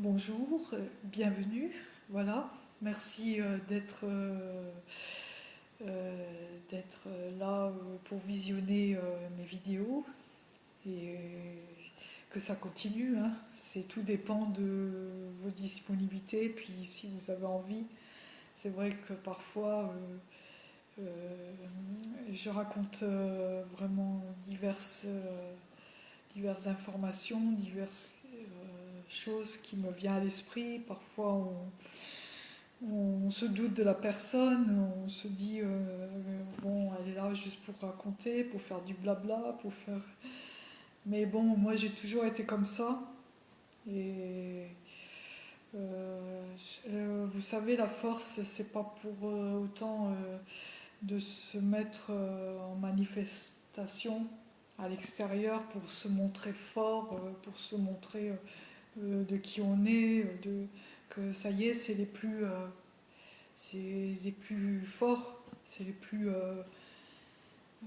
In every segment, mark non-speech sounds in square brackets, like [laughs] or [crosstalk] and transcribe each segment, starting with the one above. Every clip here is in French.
Bonjour, euh, bienvenue. Voilà, merci euh, d'être euh, là pour visionner mes vidéos et que ça continue. Hein. C'est tout dépend de vos disponibilités. Puis si vous avez envie, c'est vrai que parfois je raconte vraiment diverses informations, diverses chose qui me vient à l'esprit. Parfois, on, se doute de la personne, on se dit, euh, bon, elle est là juste pour raconter, pour faire du blabla, pour faire... Mais bon, moi, j'ai toujours été comme ça. Et euh, euh, vous savez, la force, c'est pas pour autant de se mettre en manifestation à l'extérieur pour se montrer fort, pour se montrer de qui on est, euh, que ça y est, c'est les plus, euh, c'est les plus forts, c'est les plus.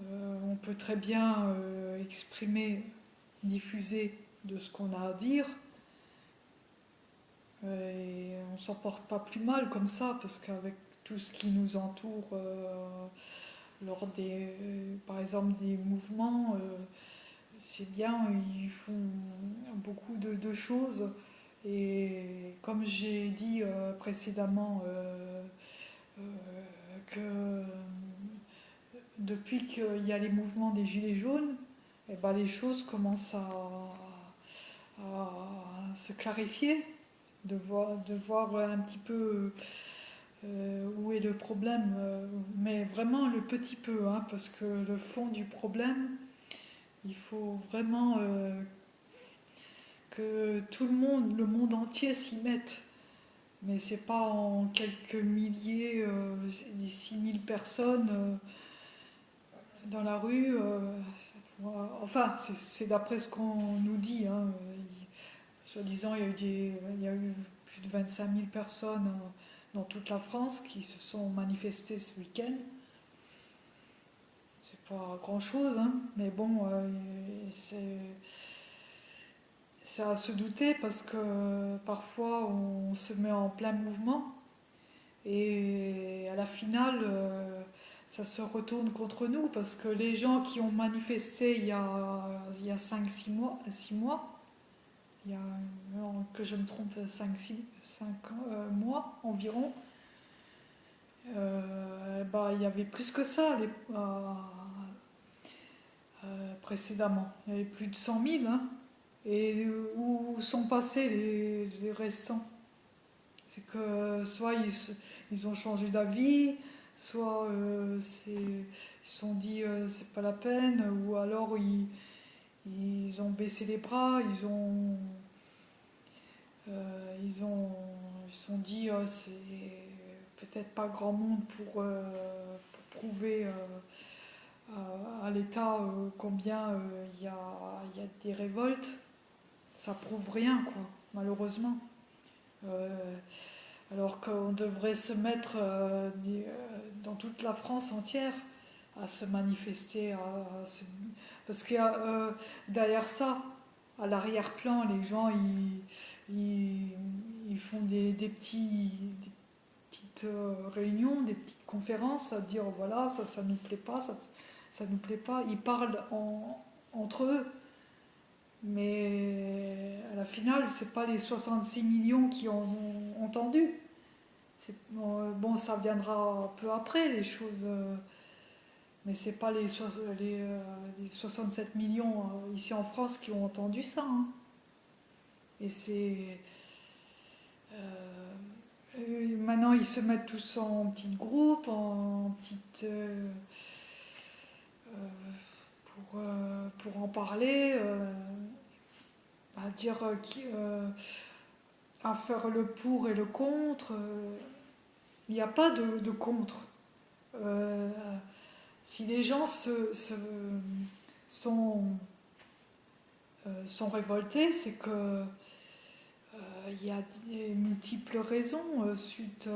on peut très bien exprimer, diffuser de ce qu'on a à dire. Et on s'en porte pas plus mal comme ça, parce qu'avec tout ce qui nous entoure, lors des, par exemple, des mouvements, c'est bien, ils font beaucoup de, choses. Et comme j'ai dit euh, précédemment, euh, euh, que depuis qu'il y a les mouvements des Gilets jaunes, eh ben les choses commencent à, se clarifier, de voir, de voir un petit peu où est le problème, mais vraiment le petit peu, hein, parce que le fond du problème, il faut vraiment euh, que tout le monde, le monde entier s'y mette. Mais c'est pas en quelques milliers, euh, les 6000 personnes euh, dans la rue. enfin, c'est d'après ce qu'on nous dit. Hein. Soi-disant, il, y a eu plus de 25 000 personnes dans toute la France qui se sont manifestées ce week-end pas grand chose, hein, mais bon, euh, c'est à se douter parce que parfois on se met en plein mouvement et à la finale euh, ça se retourne contre nous parce que les gens qui ont manifesté il y a, il y a 5-6 mois, 6 mois, il y a, que je me trompe, 5-6 euh, mois environ, bah, il y avait plus que ça euh, précédemment. Il y avait plus de 100 000. Hein. et où sont passés les, restants? C'est que soit ils, ont changé d'avis, soit euh, ils se sont dit euh, c'est pas la peine, ou alors ils, ils ont baissé les bras, ils ont ils ont ils sont dit c'est peut-être pas grand monde pour prouver à l'État euh, combien euh, il y, a, des révoltes, ça prouve rien, quoi, malheureusement. Euh, alors qu'on devrait se mettre dans toute la France entière à se manifester, parce qu'il y a derrière ça, à l'arrière-plan, les gens ils, ils, font des, petits, petites réunions, des petites conférences à dire voilà, ça, ça nous plaît pas, ça nous plaît pas. Ils parlent entre eux, mais à la finale, c'est pas les 66 millions qui ont entendu. Bon, ça viendra peu après, les choses. Euh, mais c'est pas les, les, 67 euh, millions euh, ici en France qui ont entendu ça. Hein. Et c'est. maintenant, ils se mettent tous en petits groupes, en petites. Euh, pour, euh, pour en parler, euh, à dire à faire le pour et le contre. Il n'y a pas de, contre. si les gens se, sont, sont révoltés, c'est que il y a des multiples raisons suite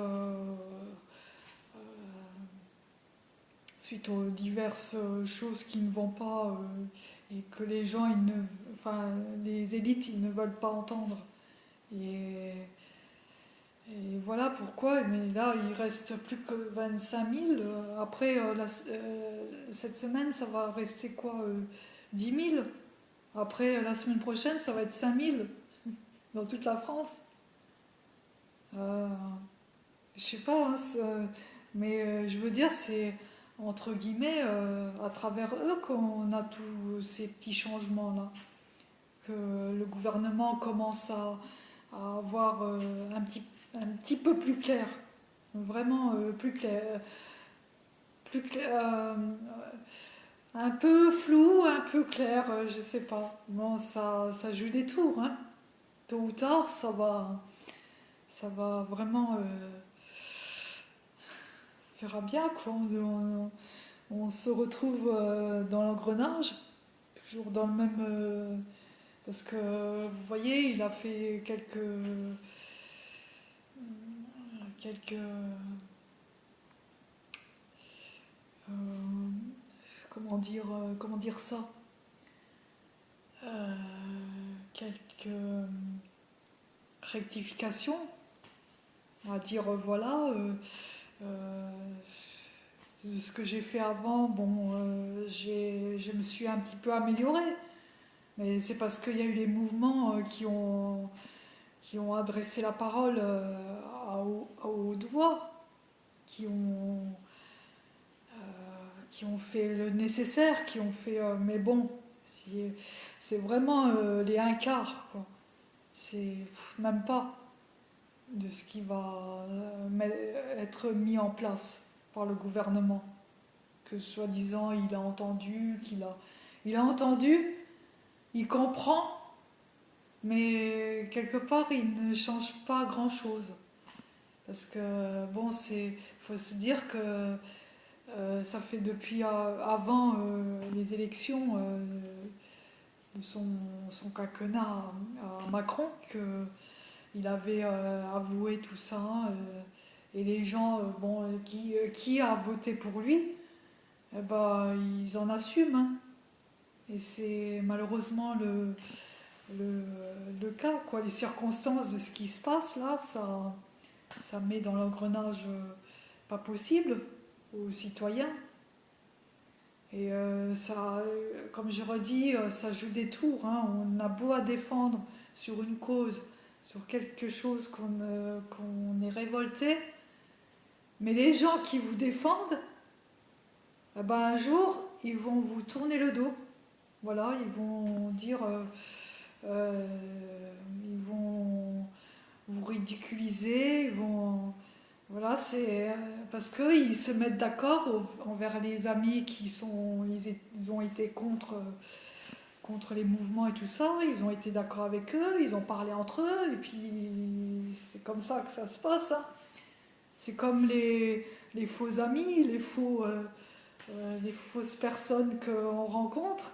suite aux diverses euh, choses qui ne vont pas euh, et que les gens, ne, enfin, les élites, ils ne veulent pas entendre. Et, voilà pourquoi. Mais là, il reste plus que 25 000. Après, cette semaine, ça va rester quoi 10 000. Après, la semaine prochaine, ça va être 5 000 [laughs] dans toute la France. Euh, je sais pas, hein, mais euh, je veux dire, c'est entre guillemets euh, à travers eux qu'on a tous ces petits changements-là. Que le gouvernement commence à, avoir un, petit, un petit peu plus clair. Vraiment plus clair. Plus clair un peu flou, un peu clair, je sais pas. Bon, ça, ça joue des tours, hein. Tôt ou tard, ça va, ça va vraiment. Euh, bien quoi. On, se retrouve euh, dans l'engrenage, toujours dans le même. Euh, parce que vous voyez, il a fait quelques. quelques. comment dire, comment dire ça Quelques rectifications on va dire euh, voilà, euh, euh, ce que j'ai fait avant, bon, je me suis un petit peu améliorée. Mais c'est parce qu'il y a eu les mouvements qui ont, qui ont adressé la parole à, haute voix, qui ont, qui ont fait le nécessaire, qui ont fait. mais bon, c'est vraiment les un quart. C'est même pas de ce qui va euh, être mis en place par le gouvernement. Que soi-disant il a entendu, qu'il a. Il a entendu, il comprend, mais quelque part il ne change pas grand-chose. Parce que, bon, c'est. faut se dire que euh, ça fait depuis euh, avant les élections de son, son quinquennat à Macron que il avait euh, avoué tout ça. Euh, et les gens euh, bon, qui, a voté pour lui, eh ben, ils en assument. Hein. Et c'est malheureusement le, le, cas. Quoi. Les circonstances de ce qui se passe là, ça, ça met dans l'engrenage pas possible aux citoyens. Et ça, comme je redis, ça joue des tours. Hein. On a beau à défendre sur une cause sur quelque chose qu'on est révolté, mais les gens qui vous défendent, eh ben un jour, ils vont vous tourner le dos. Voilà, ils vont dire, euh, euh, ils vont vous ridiculiser, ils vont, voilà, c'est parce qu'ils se mettent d'accord envers les amis qui sont, ils, ont été contre contre les mouvements et tout ça, ils ont été d'accord avec eux, ils ont parlé entre eux, et puis c'est comme ça que ça se passe. Hein. C'est comme les, faux amis, les, faux, euh, euh, les fausses personnes qu'on rencontre.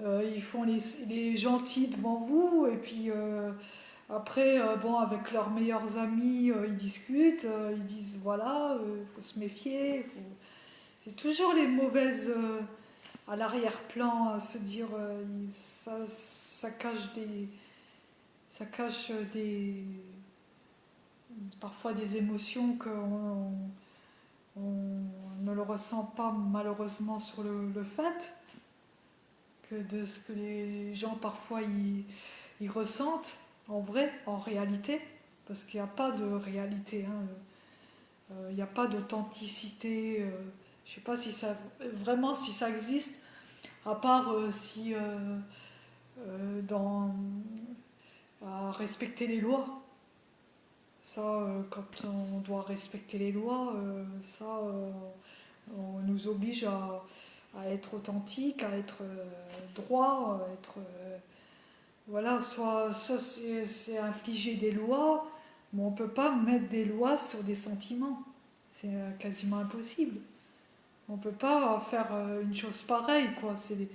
Euh, ils font les, gentils devant vous, et puis après, bon, avec leurs meilleurs amis, ils discutent, ils disent voilà, il faut se méfier. C'est toujours les mauvaises à l'arrière-plan, à se dire euh, ça, cache des ça cache des parfois des émotions qu'on on ne le ressent pas malheureusement sur le, fait que de ce que les gens parfois ils, ressentent en vrai, en réalité, parce qu'il n'y a pas de réalité, hein. euh, il n'y a pas d'authenticité. Euh, je sais pas si ça vraiment si ça existe, à part euh, si euh, euh, dans à respecter les lois. Ça, quand on doit respecter les lois, ça, on nous oblige à, à être authentique, à être droit, à être voilà, soit, soit c'est infliger des lois, mais on ne peut pas mettre des lois sur des sentiments. C'est quasiment impossible. On peut pas faire euh, une chose pareille, quoi. C'est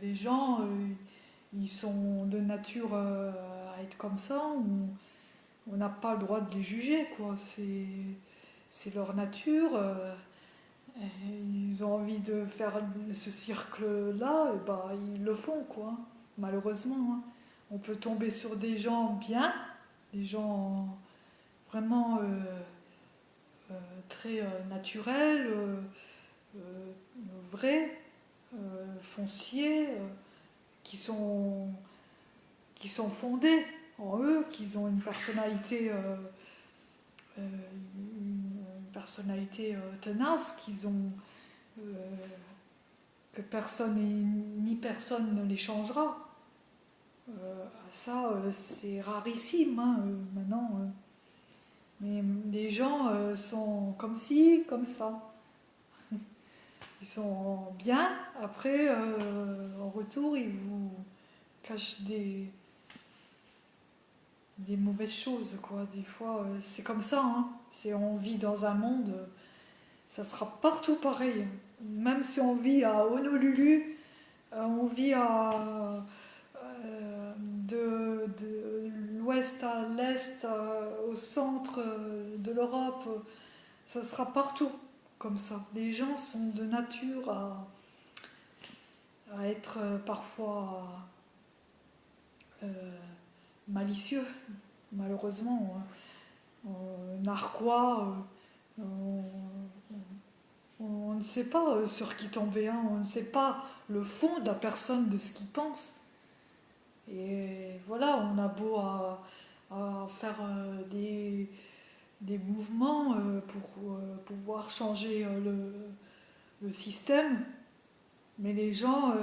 les, gens, euh, ils sont de nature euh, à être comme ça. On n'a pas le droit de les juger, quoi. C'est leur nature. ils ont envie de faire ce cercle-là, et bah ils le font, quoi. Malheureusement, hein. on peut tomber sur des gens bien, des gens vraiment très naturels, vrais, fonciers, qui sont, fondés en eux, qui ont une personnalité euh, une personnalité euh, tenace ont euh, que personne ni personne ne les changera. ça, c'est rarissime hein, maintenant. Mais les gens sont comme ci, comme ça. Ils sont bien, après, en retour, ils vous cachent des, mauvaises choses, quoi. Des fois, euh, c'est comme ça, hein. On vit dans un monde, ça sera partout pareil. Même si on vit à Honolulu, euh, on vit à, euh, de l'ouest à l'est, au centre de l'Europe, ça sera partout comme ça. Les gens sont de nature à, être parfois malicieux, malheureusement. narquois, euh, on, ne sait pas euh, sur qui tomber, hein. on ne sait pas le fond de la personne, de ce qu'il pense. Et voilà, on a beau à, faire euh, des, des, mouvements pour pouvoir changer le, le, système, mais les gens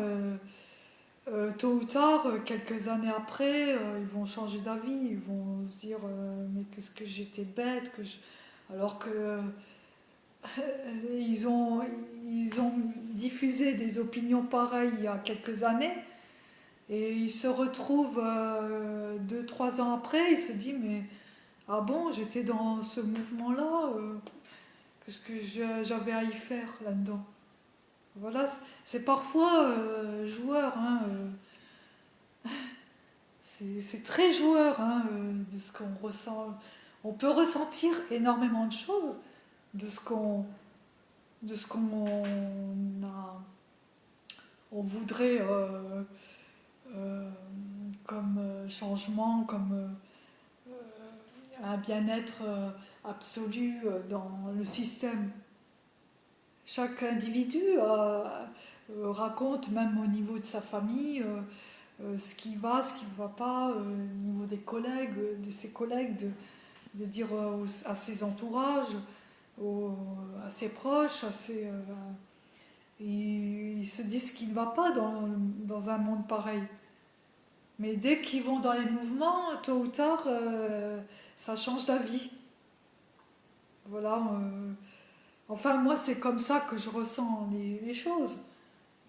euh, tôt ou tard, euh, quelques années après, euh, ils vont changer d'avis, ils vont se dire mais qu'est-ce que j'étais bête, que alors que [laughs] ils, ont, ils ont diffusé des opinions pareilles il y a quelques années et ils se retrouvent deux, trois ans après, ils se disent mais ah bon, j'étais dans ce mouvement-là, qu'est-ce que j'avais à y faire là-dedans? Voilà, c'est parfois euh, joueur. Hein, euh, [laughs] c'est très joueur hein, euh, de ce qu'on ressent. On peut ressentir énormément de choses de ce qu'on de ce qu'on on voudrait comme changement, comme un bien-être absolu dans le système. Chaque individu euh, euh, raconte, même au niveau de sa famille, euh, ce qui va, ce qui ne va pas, au niveau des collègues, de ses collègues, de, dire à ses entourages, à ses proches, à ses, ils, se disent ce qui ne va pas dans, un monde pareil. Mais dès qu'ils vont dans les mouvements, tôt ou tard, ça change d'avis. Voilà. Enfin, moi, c'est comme ça que je ressens les, choses.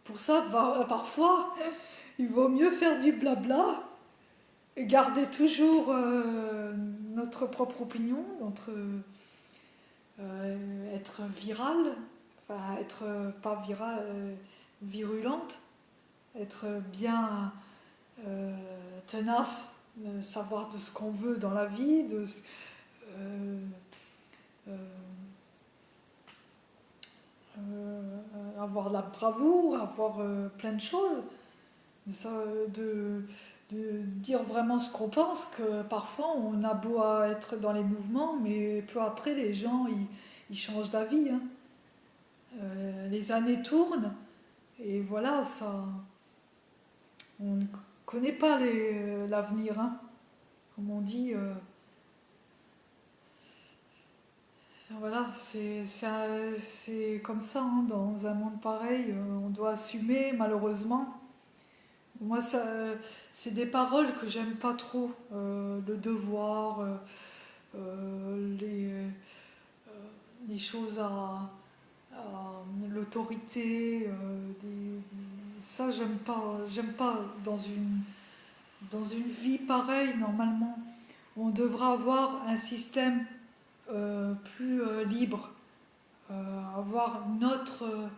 Pour ça, parfois, [laughs] il vaut mieux faire du blabla et garder toujours euh, notre propre opinion, euh, être viral, être pas viral, euh, virulente, être bien tenace, savoir de ce qu'on veut dans la vie, de euh, avoir la bravoure, avoir euh, plein de choses, de, de, dire vraiment ce qu'on pense, que parfois on a beau être dans les mouvements, mais peu après les gens ils, changent d'avis. Hein. Euh, les années tournent et voilà, ça. On ne connaît pas l'avenir, hein. comme on dit. Voilà, c'est comme ça, hein, dans un monde pareil, euh, on doit assumer malheureusement. Moi, c'est des paroles que j'aime pas trop, euh, le devoir, euh, les, choses à, l'autorité, ça j'aime pas, j'aime pas dans une, dans une vie pareille normalement. On devra avoir un système euh, plus euh, libre, euh, avoir notre,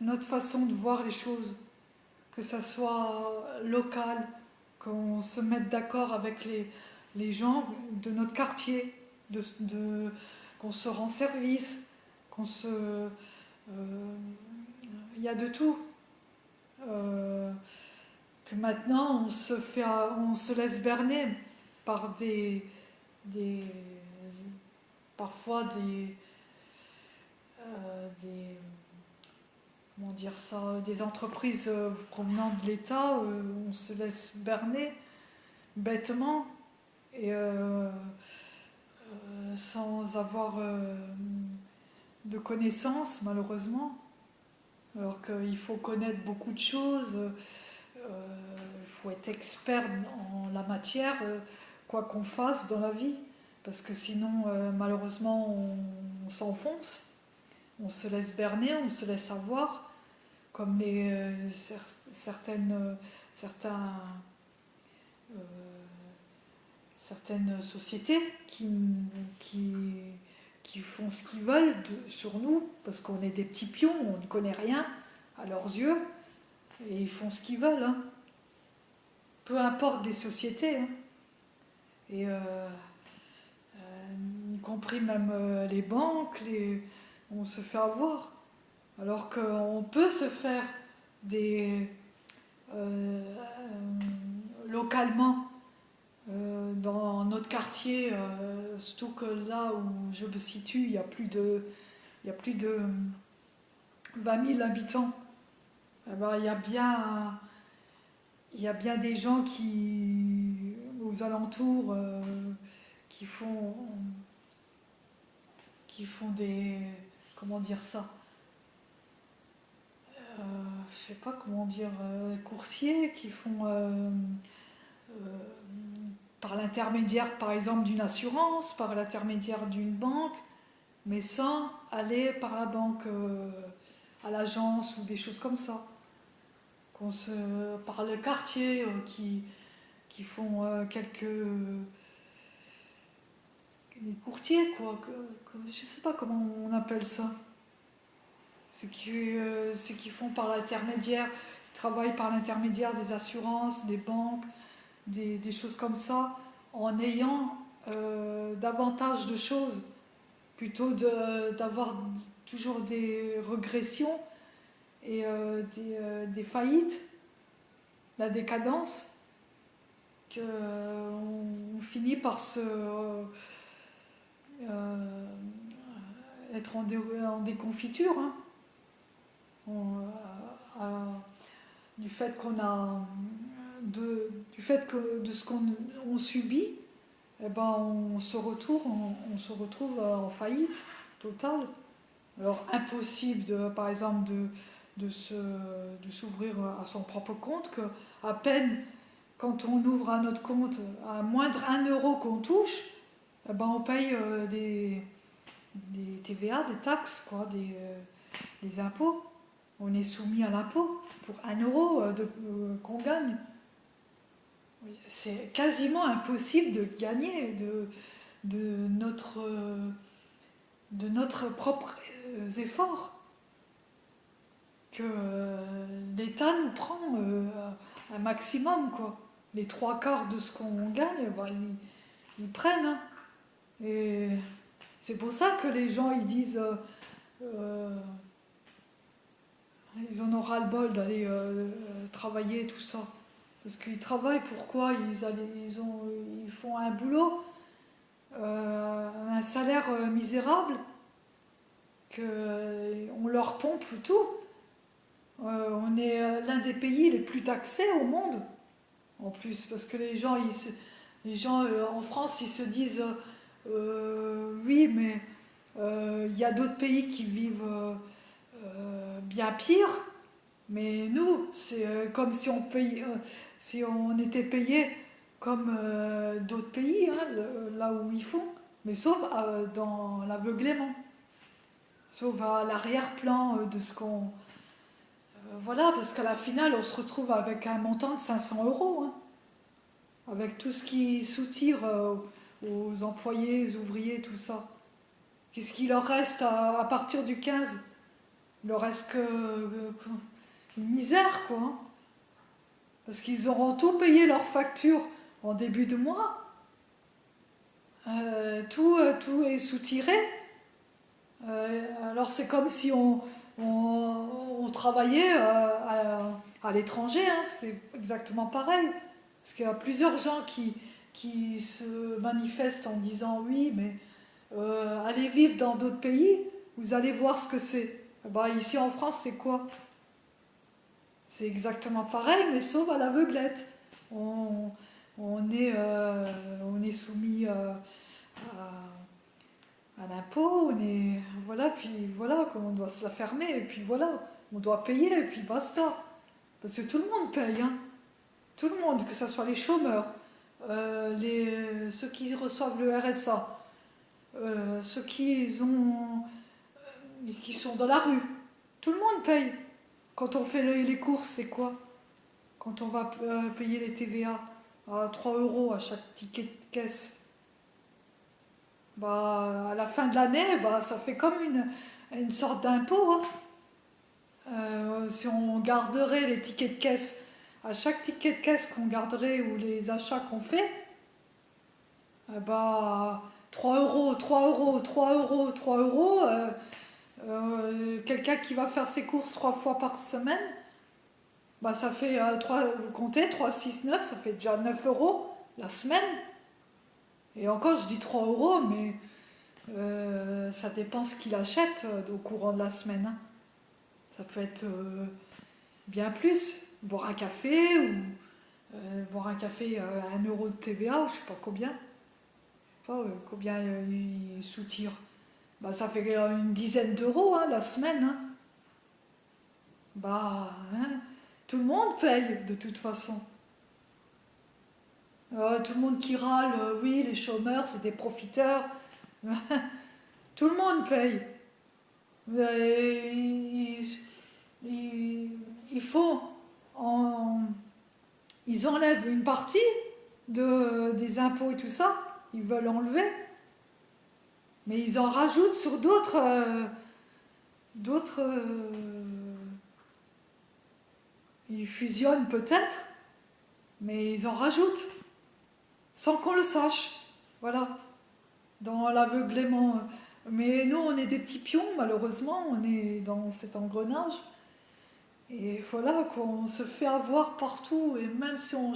notre façon de voir les choses, que ça soit local, qu'on se mette d'accord avec les, les, gens de notre quartier, qu'on se rend service, qu'on se... Il y a de tout. que maintenant on se, fait, on se laisse berner par des, des parfois des, euh, comment dire ça, des entreprises euh, provenant de l'État, euh, on se laisse berner bêtement et sans avoir de connaissances malheureusement. Alors qu'il faut connaître beaucoup de choses, il faut être expert en la matière, quoi qu'on fasse dans la vie, parce que sinon malheureusement on s'enfonce on se laisse berner, on se laisse avoir, comme les, euh, certaines, euh, euh, certaines sociétés qui, qui, qui font ce qu'ils veulent sur nous, parce qu'on est des petits pions, on ne connaît rien à leurs yeux, et ils font ce qu'ils veulent. Hein. Peu importe des sociétés. Hein. Et y compris même les banques, on se fait avoir. Alors qu'on peut se faire des euh, localement euh, dans notre quartier, euh, surtout que là où je me situe, il y a plus de, il y a plus de 20 000 habitants. Il, y a bien, il y a bien des gens qui, aux alentours, qui font, qui font des, comment dire ça euh, Je sais pas comment dire, euh, coursiers qui font euh, par l'intermédiaire, par exemple, d'une assurance, par l'intermédiaire d'une banque, mais sans aller par la banque à l'agence ou des choses comme ça. Par le quartier qui, qui font quelques les courtiers, quoi. Que, je sais pas comment on appelle ça. Ceux qui, euh, qui font par l'intermédiaire, qui travaillent par l'intermédiaire des assurances, des banques, des, choses comme ça, en ayant euh, davantage de choses, plutôt d'avoir toujours des régressions et euh, des, des, faillites, la décadence, qu'on finit par se euh, être en, déconfiture. Hein. Euh, du fait qu'on a du fait que de ce qu'on subit, eh ben on se retrouve, on, se retrouve en faillite totale. Alors impossible, de, par exemple, de, de, s'ouvrir à son propre compte, que à peine quand on ouvre à notre compte, à moindre un euro qu'on touche, eh ben, on paye euh, des, des, TVA, des taxes, quoi, des, euh, des, impôts. On est soumis à l'impôt pour un euro euh, qu'on gagne. C'est quasiment impossible de gagner de, notre, de notre propre effort que l'État nous prend un maximum. Quoi. Les trois quarts de ce qu'on gagne, ben, ils, prennent. Hein. Et c'est pour ça que les gens ils disent euh, euh, ils en aura le bol d'aller euh, travailler tout ça. Parce qu'ils travaillent pourquoi ils, ils, ont, ils font un boulot, un salaire misérable, qu'on leur pompe tout. on est l'un des pays les plus taxés au monde, en plus, parce que les gens, les gens en France, ils se disent euh, oui, mais euh, il y a d'autres pays qui vivent euh, bien pire. Mais nous, c'est comme si on, paye, si on était payé comme d'autres pays, hein, là où ils font, mais sauf dans l'aveuglement, sauf à l'arrière-plan de ce qu'on... voilà, parce qu'à la finale, on se retrouve avec un montant de 500 euros, hein, avec tout ce qui soutire aux employés, aux ouvriers, tout ça. Qu'est-ce qu'il leur reste à, partir du 15 Il leur reste que, une misère, quoi. Hein. Parce qu'ils auront tout payé leurs factures en début de mois. Euh, tout, euh, tout est soutiré. Euh, alors c'est comme si on, travaillait à, l'étranger, hein, c'est exactement pareil. Parce qu'il y a plusieurs gens qui, qui se manifestent en disant oui, mais allez vivre dans d'autres pays, vous allez voir ce que c'est. Bah, ici en France, c'est quoi? C'est exactement pareil, mais sauf à l'aveuglette. On, est, euh, on est soumis euh, à, l'impôt, on est. Voilà, puis voilà, on doit se la fermer, et puis voilà, on doit payer, et puis basta. Parce que tout le monde paye, hein. Tout le monde, que ce soit les chômeurs, euh, les, ceux qui reçoivent le RSA, ceux qui ont qui sont dans la rue. Tout le monde paye. Quand on fait les courses, c'est quoi Quand on va euh, payer les TVA à 3 euros à chaque ticket de caisse. Bah, à la fin de l'année, bah, ça fait comme une, une sorte d'impôt. Hein. Euh, si on garderait les tickets de caisse, à chaque ticket de caisse qu'on garderait ou les achats qu'on fait, bah, 3 euros, 3 euros, 3 euros, 3 euros, euh, euh, quelqu'un qui va faire ses courses trois fois par semaine, bah ça fait, euh, vous comptez, 3, 6, 9, ça fait déjà 9 euros la semaine. Et encore, je dis 3 euros, mais euh, ça dépend ce qu'il achète au courant de la semaine. Hein. Ça peut être bien plus. Boire un café ou boire un café à 1 euro de TVA, je sais pas combien. Pas combien il soutire. Bah, ça fait une dizaine d'euros hein, la semaine. Hein. Bah, hein, tout le monde paye de toute façon. Euh, tout le monde qui râle, euh, oui, les chômeurs, c'est des profiteurs. [laughs] tout le monde paye. il, faut. ils enlèvent une partie de, des impôts et tout ça. Ils veulent enlever. Mais ils en rajoutent sur d'autres. Euh, d'autres. Euh, ils fusionnent peut-être, mais ils en rajoutent, sans qu'on le sache. Voilà. Dans l'aveuglement. Mais nous, on est des petits pions, malheureusement, on est dans cet engrenage. Et voilà, qu'on se fait avoir partout, et même si, on,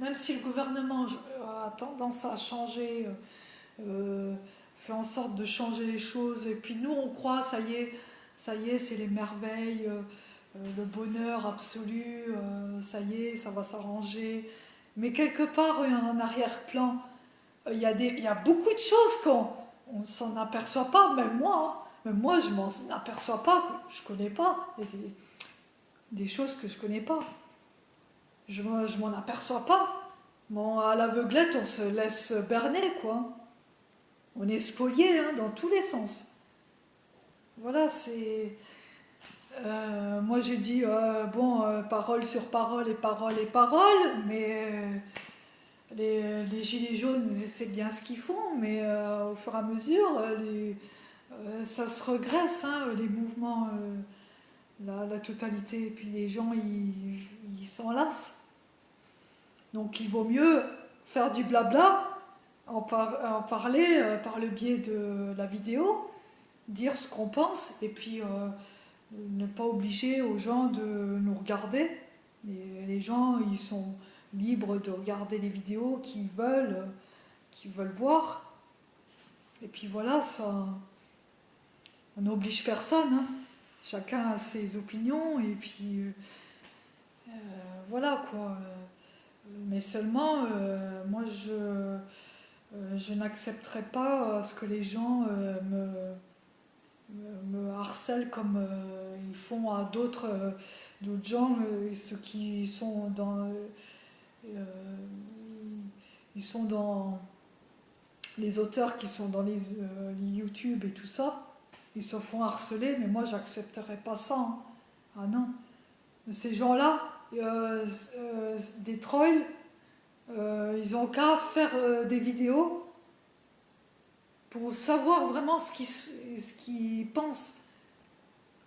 même si le gouvernement a tendance à changer. Euh, en sorte de changer les choses. Et puis nous, on croit, ça y est, ça y est, c'est les merveilles, euh, euh, le bonheur absolu, euh, ça y est, ça va s'arranger. Mais quelque part, en arrière-plan, il y, a des, il y a beaucoup de choses qu'on on s'en aperçoit pas, même moi. Hein. Même moi, je m'en aperçois pas, je connais pas. Des, des choses que je connais pas. Je, je m'en aperçois pas. Bon, à l'aveuglette, on se laisse berner, quoi. On est spolié hein, dans tous les sens. Voilà, c'est. Euh, moi j'ai dit, euh, bon, euh, parole sur parole et parole et parole, mais les, gilets jaunes, c'est bien ce qu'ils font, mais au fur et à mesure, ça se regresse, hein, les mouvements, la, totalité, et puis les gens, ils s'en lassent. Donc il vaut mieux faire du blabla en, parler euh, par le biais de la vidéo, dire ce qu'on pense et puis euh, ne pas obliger aux gens de nous regarder. les gens, ils sont libres de regarder les vidéos qu'ils veulent, qu'ils veulent voir. Et puis voilà, ça, on n'oblige personne. Hein. Chacun a ses opinions et puis euh, voilà quoi. Mais seulement, moi je je n'accepterai pas euh, ce que les gens euh, me, harcèlent comme ils font à d'autres gens, ceux qui sont dans ils sont dans les auteurs qui sont dans les, YouTube et tout ça, ils se font harceler, mais moi j'accepterai pas ça. Hein. Ah non. Ces gens-là, des trolls, euh, ils ont qu'à faire euh, des vidéos pour savoir vraiment ce qu'ils pensent.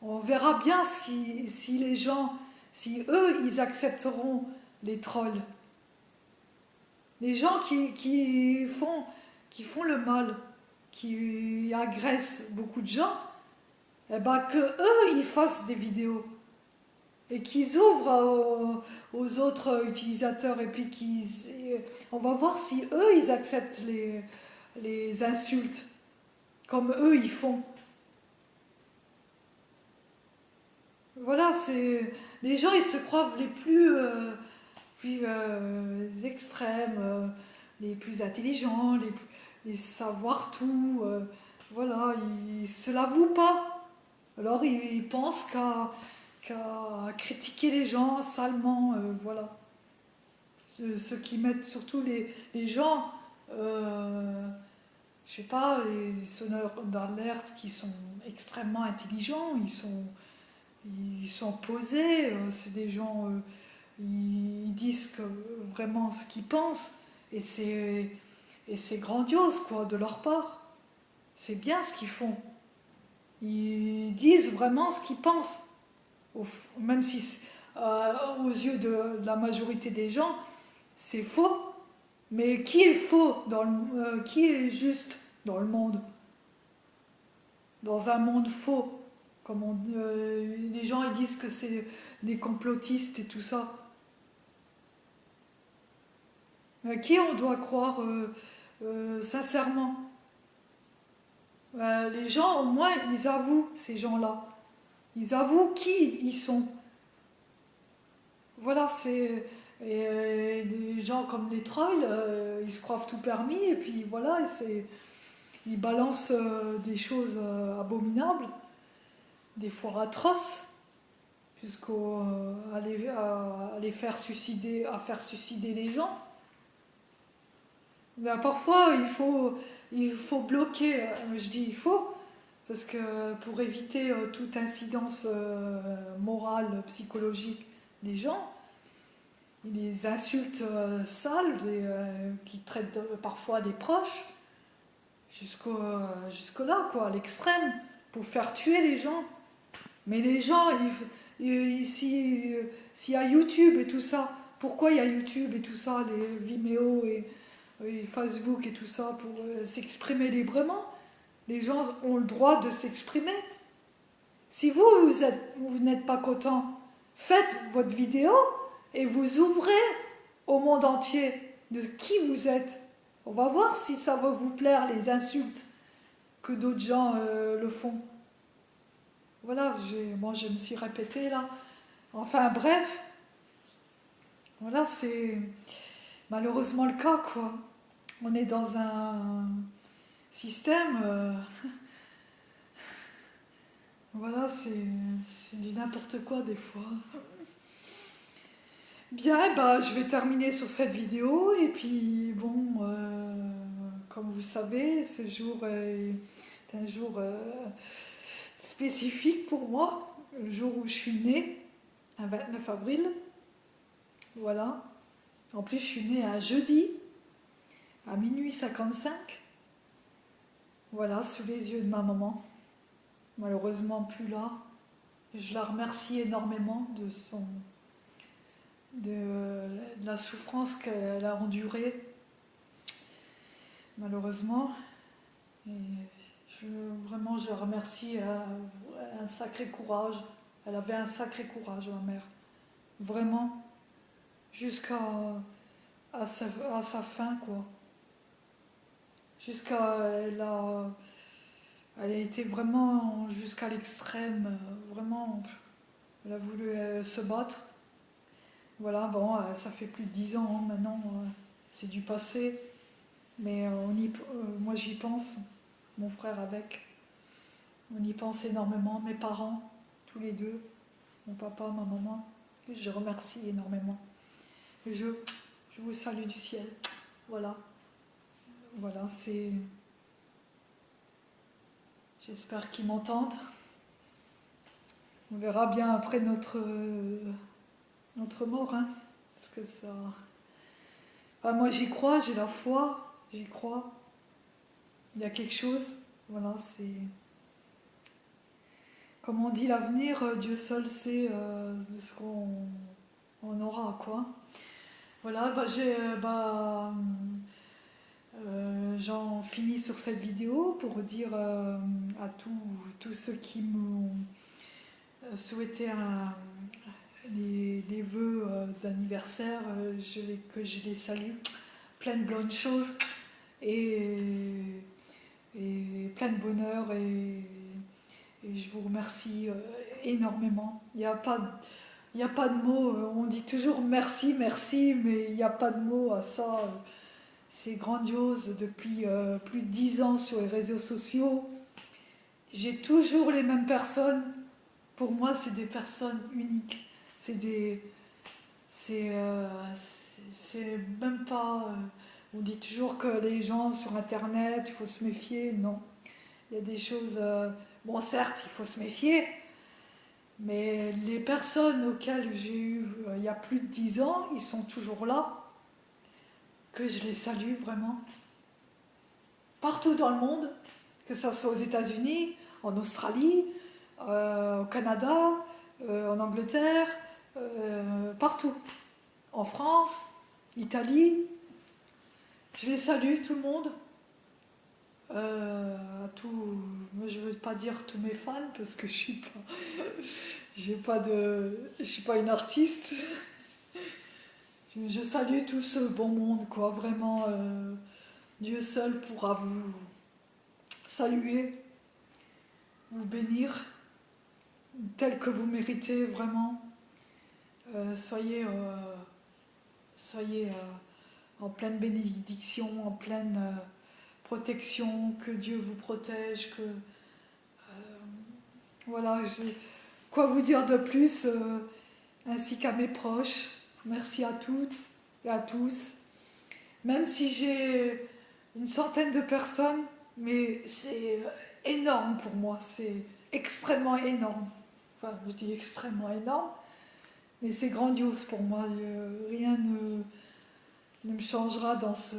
On verra bien si, les gens, si eux, ils accepteront les trolls. Les gens qui, qui, font, qui font le mal, qui agressent beaucoup de gens, eh ben, que eux, ils fassent des vidéos et qu'ils ouvrent aux, autres utilisateurs et puis qu'ils... On va voir si eux, ils acceptent les, les insultes comme eux, ils font. Voilà, c'est... Les gens, ils se croient les plus, euh, euh, extrêmes, euh, les plus intelligents, les, les savoir tout. voilà, ils se l'avouent pas. Alors, ils, pensent qu'à qu'à critiquer les gens salement, euh, voilà. Ceux, qui mettent surtout les, les gens, euh, je sais pas, les sonneurs d'alerte qui sont extrêmement intelligents, ils sont, ils sont posés, euh, c'est des gens, euh, ils, disent vraiment ce qu'ils pensent, et c'est, et c'est grandiose, quoi, de leur part. C'est bien ce qu'ils font. Ils disent vraiment ce qu'ils pensent même si euh, aux yeux de, la majorité des gens, c'est faux. Mais qui est faux dans le, euh, Qui est juste dans le monde? Dans un monde faux comme euh, Les gens ils disent que c'est des complotistes et tout ça. À qui on doit croire sincèrement? Les gens, au moins, ils avouent, ces gens-là. Ils avouent qui ils sont. Voilà, c'est. Et des gens comme les trolls, euh, ils se croient tout permis, et puis voilà, ils balancent euh, des choses euh, abominables, des fois atroces, jusqu'à à, les faire suicider, à faire suicider les gens. Mais parfois, il faut, il faut bloquer, je dis il faut, parce que pour éviter euh, toute incidence euh, morale, psychologique des gens, les insultes euh, sales qui traitent parfois des proches, jusqu'au jusque là, quoi, à l'extrême, pour faire tuer les gens. Mais les gens, s'il y a YouTube et tout ça, pourquoi il y a YouTube et tout ça, les Vimeo et Facebook et tout ça, pour s'exprimer librement? Les gens ont le droit de s'exprimer. Si vous, vous n'êtes pas content, faites votre vidéo et vous ouvrez au monde entier de qui vous êtes. On va voir si ça va vous plaire, les insultes que d'autres gens euh, le font. Voilà, moi je me suis répétée là. Enfin bref, voilà, c'est malheureusement le cas quoi. On est dans un système, euh, [laughs] voilà, c'est du n'importe quoi des fois. Bien, bah, je vais terminer sur cette vidéo et puis bon, euh, comme vous savez, ce jour est un jour euh, spécifique pour moi, le jour où je suis née, un 29 avril. Voilà. En plus, je suis née un jeudi à minuit 55. Voilà, sous les yeux de ma maman, malheureusement plus là. Je la remercie énormément de son de, la souffrance qu'elle a endurée, malheureusement. Et je, vraiment, je remercie un sacré courage. Elle avait un sacré courage, ma mère. Vraiment, jusqu'à à à sa fin, quoi jusqu'à elle a, elle a été vraiment jusqu'à l'extrême, vraiment, elle a voulu euh, se battre. Voilà, bon, euh, ça fait plus de dix ans hein, maintenant, euh, c'est du passé, mais moi j'y pense, mon frère avec, on y pense énormément, mes parents, tous les deux, mon papa, ma maman, je remercie énormément. Et je, je vous salue du ciel. Voilà. Voilà, c'est... J'espère qu'ils m'entendent. On verra bien après notre, notre mort, hein, parce que ça... moi j'y crois, j'ai la foi, j'y crois. Il y a quelque chose, voilà, c'est... Comme on dit, l'avenir, Dieu seul sait euh, de ce qu'on aura, quoi. Voilà, bah, j'ai... Bah, euh, j'en fini sur cette vidéo pour dire à tous ceux qui m'ont souhaité un, les, vœux d'anniversaire, que je les salue. Plein de bonnes choses et, et plein de bonheur et, je vous remercie énormément. Il n'y a pas il n'y a pas de mots, euh, on dit toujours merci, merci, mais il n'y a pas de mots à ça. C'est grandiose depuis euh, plus de dix ans sur les réseaux sociaux. J'ai toujours les mêmes personnes. Pour moi, c'est des personnes uniques. C'est. Euh, même pas. on dit toujours que les gens sur Internet, il faut se méfier. Non. Il y a des choses. bon, certes, il faut se méfier, mais les personnes auxquelles j'ai eu euh, il y a plus de dix ans, ils sont toujours là, que je les salue vraiment. Partout dans le monde, que ce soit aux États-Unis, en Australie, euh, au Canada, euh, en Angleterre, partout. En France, Italie. Je les salue, tout le monde. Euh, je veux pas dire tous mes fans parce que je suis pas, [laughs] pas de, je suis pas une artiste. Je salue tout ce bon monde, quoi. Vraiment, euh, Dieu seul pourra vous saluer, vous bénir, tel que vous méritez vraiment. Euh, soyez, soyez en pleine bénédiction, en pleine protection, que Dieu vous protège, que... Euh, voilà, quoi vous dire de plus, euh, ainsi qu'à mes proches. Merci à toutes et à tous. Même si j'ai une centaine de personnes, mais c'est énorme pour moi, c'est extrêmement énorme. Enfin, je dis extrêmement énorme, mais c'est grandiose pour moi. Rien ne, ne me changera dans ce,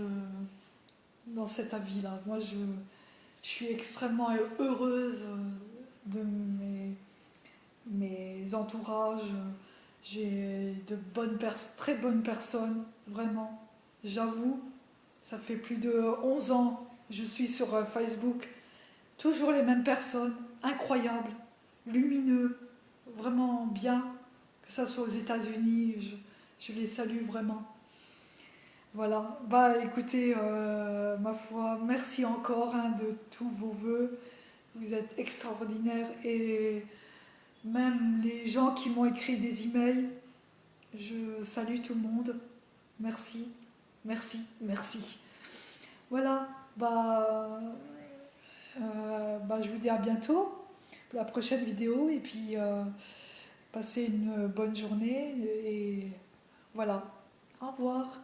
dans cet avis-là. Moi, je, suis extrêmement heureuse de mes, mes entourages. J'ai de bonnes très bonnes personnes, vraiment. J'avoue, ça fait plus de 11 ans je suis sur euh, Facebook. Toujours les mêmes personnes, incroyables, lumineux, vraiment bien. Que ce soit aux États-Unis, je, je les salue vraiment. Voilà, bah écoutez, euh, ma foi, merci encore hein, de tous vos voeux. Vous êtes extraordinaires et même les gens qui m'ont écrit des emails, je salue tout le monde. Merci, merci, merci. Voilà, bah, euh, bah je vous dis à bientôt pour la prochaine vidéo et puis euh, passez une bonne journée et voilà, au revoir.